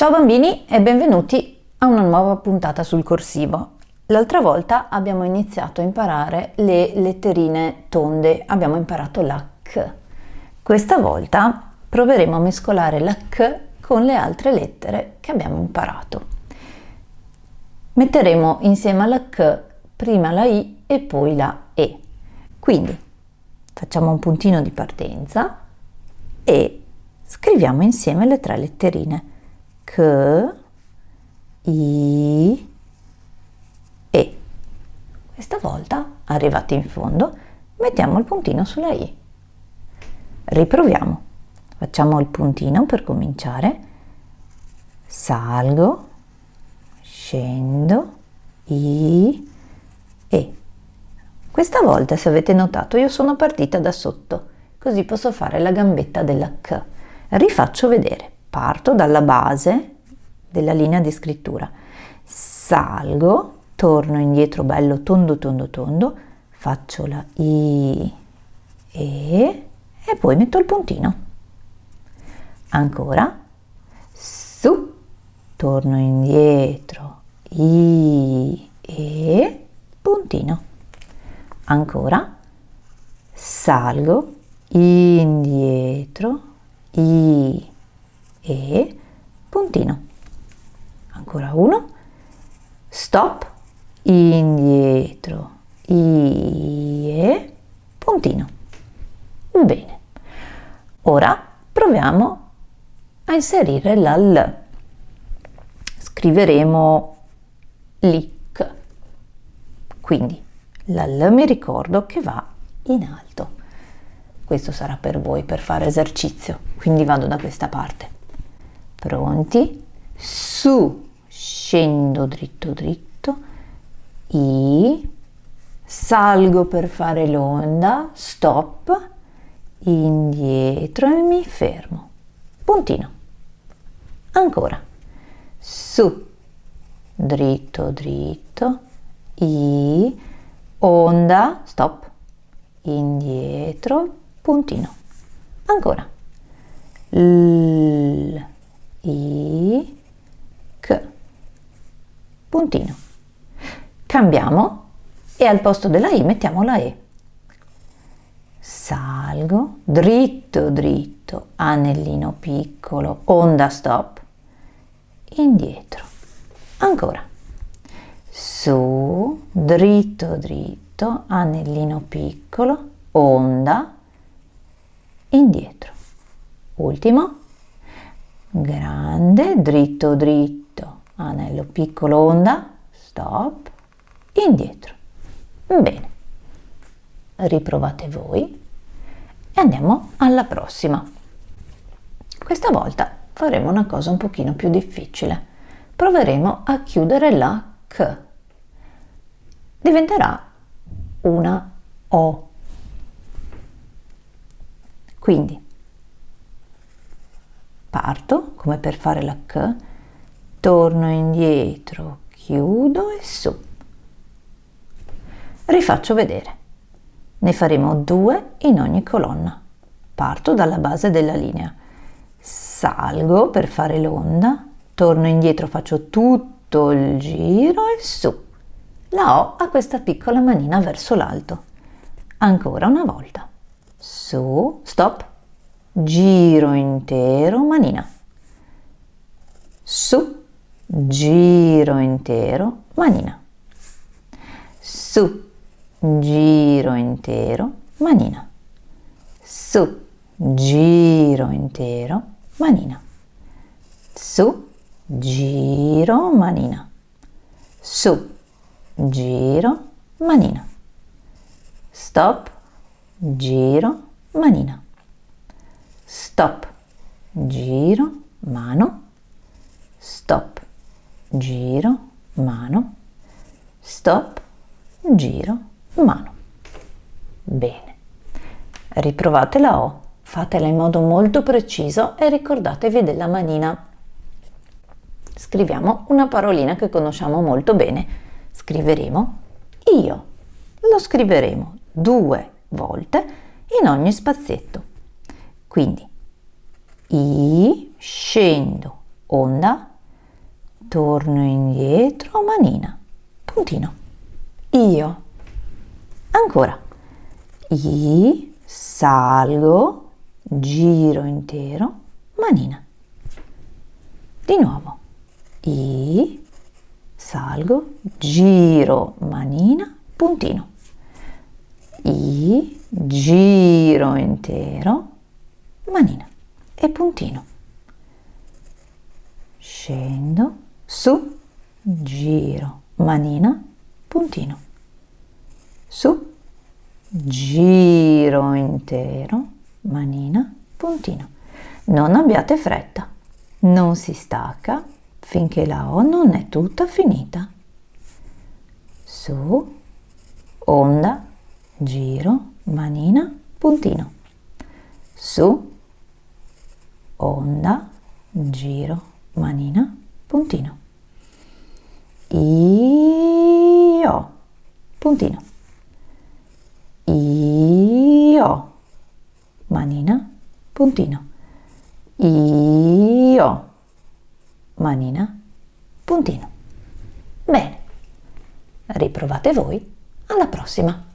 Ciao bambini e benvenuti a una nuova puntata sul corsivo. L'altra volta abbiamo iniziato a imparare le letterine tonde, abbiamo imparato la K. Questa volta proveremo a mescolare la K con le altre lettere che abbiamo imparato. Metteremo insieme alla K prima la I e poi la E. Quindi facciamo un puntino di partenza e scriviamo insieme le tre letterine C, I, E. Questa volta, arrivati in fondo, mettiamo il puntino sulla I. Riproviamo. Facciamo il puntino per cominciare. Salgo, scendo, I, E. Questa volta, se avete notato, io sono partita da sotto, così posso fare la gambetta della K. Rifaccio vedere parto dalla base della linea di scrittura, salgo, torno indietro bello tondo tondo tondo, faccio la I, E e poi metto il puntino. Ancora, su, torno indietro, I, E, puntino. Ancora, salgo, indietro, I, e puntino. Ancora uno, stop, indietro, e puntino. Bene, ora proviamo a inserire la L. Scriveremo lic. Quindi la L mi ricordo che va in alto. Questo sarà per voi per fare esercizio, quindi vado da questa parte pronti. Su scendo dritto dritto. I salgo per fare l'onda stop. Indietro e mi fermo. Puntino. Ancora. Su dritto dritto. I onda stop. Indietro puntino. Ancora. L i, c. Puntino. Cambiamo e al posto della i mettiamo la e. Salgo, dritto, dritto, anellino piccolo, onda stop, indietro. Ancora. Su, dritto, dritto, anellino piccolo, onda, indietro. Ultimo grande, dritto dritto, anello piccolo onda, stop, indietro. Bene, riprovate voi e andiamo alla prossima. Questa volta faremo una cosa un pochino più difficile. Proveremo a chiudere la K. Diventerà una O. Quindi parto come per fare la K, torno indietro, chiudo e su. Rifaccio vedere. Ne faremo due in ogni colonna. Parto dalla base della linea. Salgo per fare l'onda, torno indietro, faccio tutto il giro e su. La O ha questa piccola manina verso l'alto. Ancora una volta. Su, stop, giro intero, manina, su, giro intero, manina, su, giro intero, manina, su, giro intero, manina, su, giro, manina, su, giro, manina, stop, giro, manina stop, giro, mano, stop, giro, mano, stop, giro, mano. Bene, riprovate la O, fatela in modo molto preciso e ricordatevi della manina. Scriviamo una parolina che conosciamo molto bene. Scriveremo io. Lo scriveremo due volte in ogni spazietto. Quindi I, scendo, onda, torno indietro, manina, puntino. Io. Ancora. I, salgo, giro intero, manina. Di nuovo. I, salgo, giro, manina, puntino. I, giro intero, manina e puntino. Scendo, su, giro, manina, puntino. Su, giro intero, manina, puntino. Non abbiate fretta, non si stacca finché la O non è tutta finita. Su, onda, giro, manina, puntino. Su, onda, giro, manina, puntino. Io, puntino. Io, manina, puntino. Io, manina, puntino. Bene, riprovate voi, alla prossima!